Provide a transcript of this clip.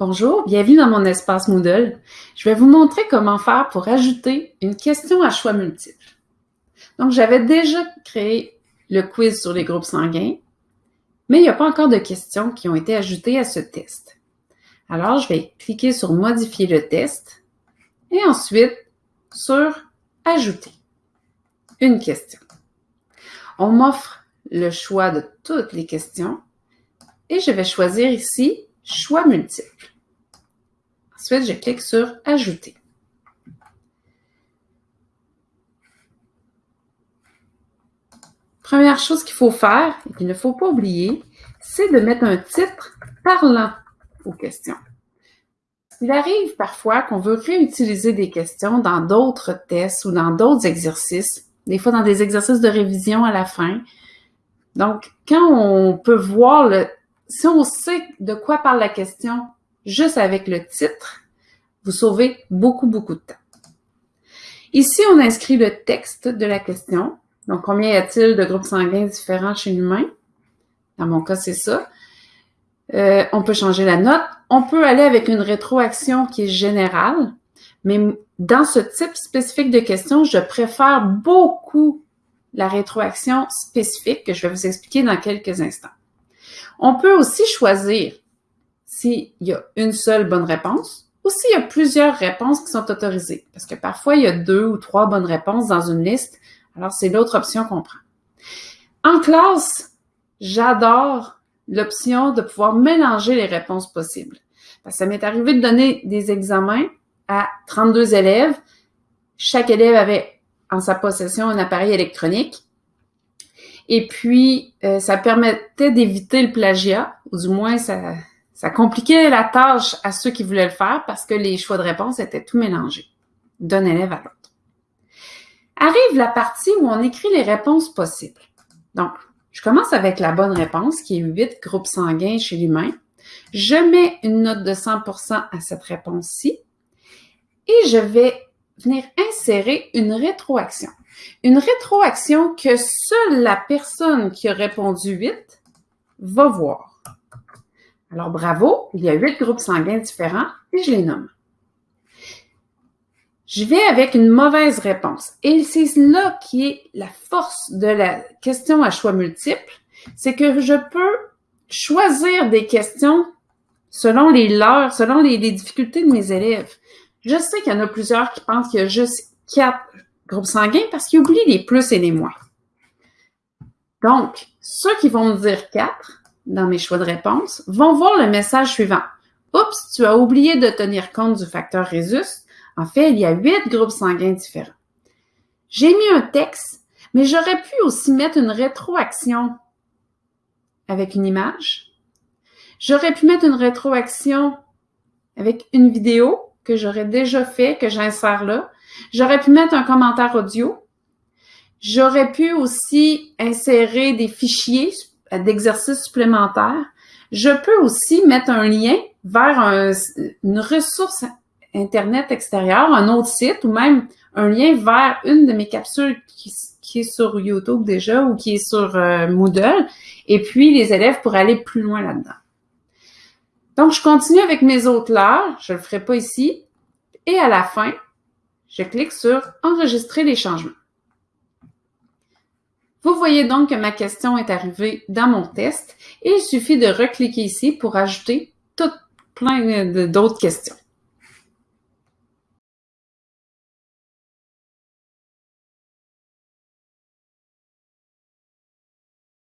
Bonjour, bienvenue dans mon espace Moodle. Je vais vous montrer comment faire pour ajouter une question à choix multiple. Donc, j'avais déjà créé le quiz sur les groupes sanguins, mais il n'y a pas encore de questions qui ont été ajoutées à ce test. Alors, je vais cliquer sur Modifier le test et ensuite sur Ajouter une question. On m'offre le choix de toutes les questions et je vais choisir ici Choix multiples. Ensuite, je clique sur Ajouter. Première chose qu'il faut faire, et qu'il ne faut pas oublier, c'est de mettre un titre parlant aux questions. Il arrive parfois qu'on veut réutiliser des questions dans d'autres tests ou dans d'autres exercices, des fois dans des exercices de révision à la fin. Donc, quand on peut voir le, si on sait de quoi parle la question juste avec le titre, vous sauvez beaucoup, beaucoup de temps. Ici, on inscrit le texte de la question. Donc, combien y a-t-il de groupes sanguins différents chez l'humain? Dans mon cas, c'est ça. Euh, on peut changer la note. On peut aller avec une rétroaction qui est générale, mais dans ce type spécifique de question, je préfère beaucoup la rétroaction spécifique que je vais vous expliquer dans quelques instants. On peut aussi choisir s'il y a une seule bonne réponse ou s'il y a plusieurs réponses qui sont autorisées. Parce que parfois, il y a deux ou trois bonnes réponses dans une liste. Alors, c'est l'autre option qu'on prend. En classe, j'adore l'option de pouvoir mélanger les réponses possibles. Parce ça m'est arrivé de donner des examens à 32 élèves. Chaque élève avait en sa possession un appareil électronique. Et puis, euh, ça permettait d'éviter le plagiat, ou du moins, ça, ça compliquait la tâche à ceux qui voulaient le faire parce que les choix de réponse étaient tout mélangés d'un élève à l'autre. Arrive la partie où on écrit les réponses possibles. Donc, je commence avec la bonne réponse, qui est 8 groupes sanguins chez l'humain. Je mets une note de 100% à cette réponse-ci et je vais venir insérer une rétroaction. Une rétroaction que seule la personne qui a répondu 8 va voir. Alors, bravo, il y a huit groupes sanguins différents et je les nomme. Je vais avec une mauvaise réponse. Et c'est là qui est la force de la question à choix multiple, c'est que je peux choisir des questions selon les leurs, selon les difficultés de mes élèves. Je sais qu'il y en a plusieurs qui pensent qu'il y a juste quatre groupes sanguins parce qu'ils oublient les plus et les moins. Donc, ceux qui vont me dire quatre dans mes choix de réponse vont voir le message suivant. Oups, tu as oublié de tenir compte du facteur Rhésus. En fait, il y a huit groupes sanguins différents. J'ai mis un texte, mais j'aurais pu aussi mettre une rétroaction avec une image. J'aurais pu mettre une rétroaction avec une vidéo que j'aurais déjà fait, que j'insère là. J'aurais pu mettre un commentaire audio. J'aurais pu aussi insérer des fichiers d'exercices supplémentaires. Je peux aussi mettre un lien vers une ressource Internet extérieur, un autre site ou même un lien vers une de mes capsules qui, est sur YouTube déjà ou qui est sur euh, Moodle. Et puis, les élèves pourraient aller plus loin là-dedans. Donc, je continue avec mes autres leurres. Je ne le ferai pas ici. Et à la fin, je clique sur Enregistrer les changements. Vous voyez donc que ma question est arrivée dans mon test et il suffit de recliquer ici pour ajouter tout plein d'autres questions.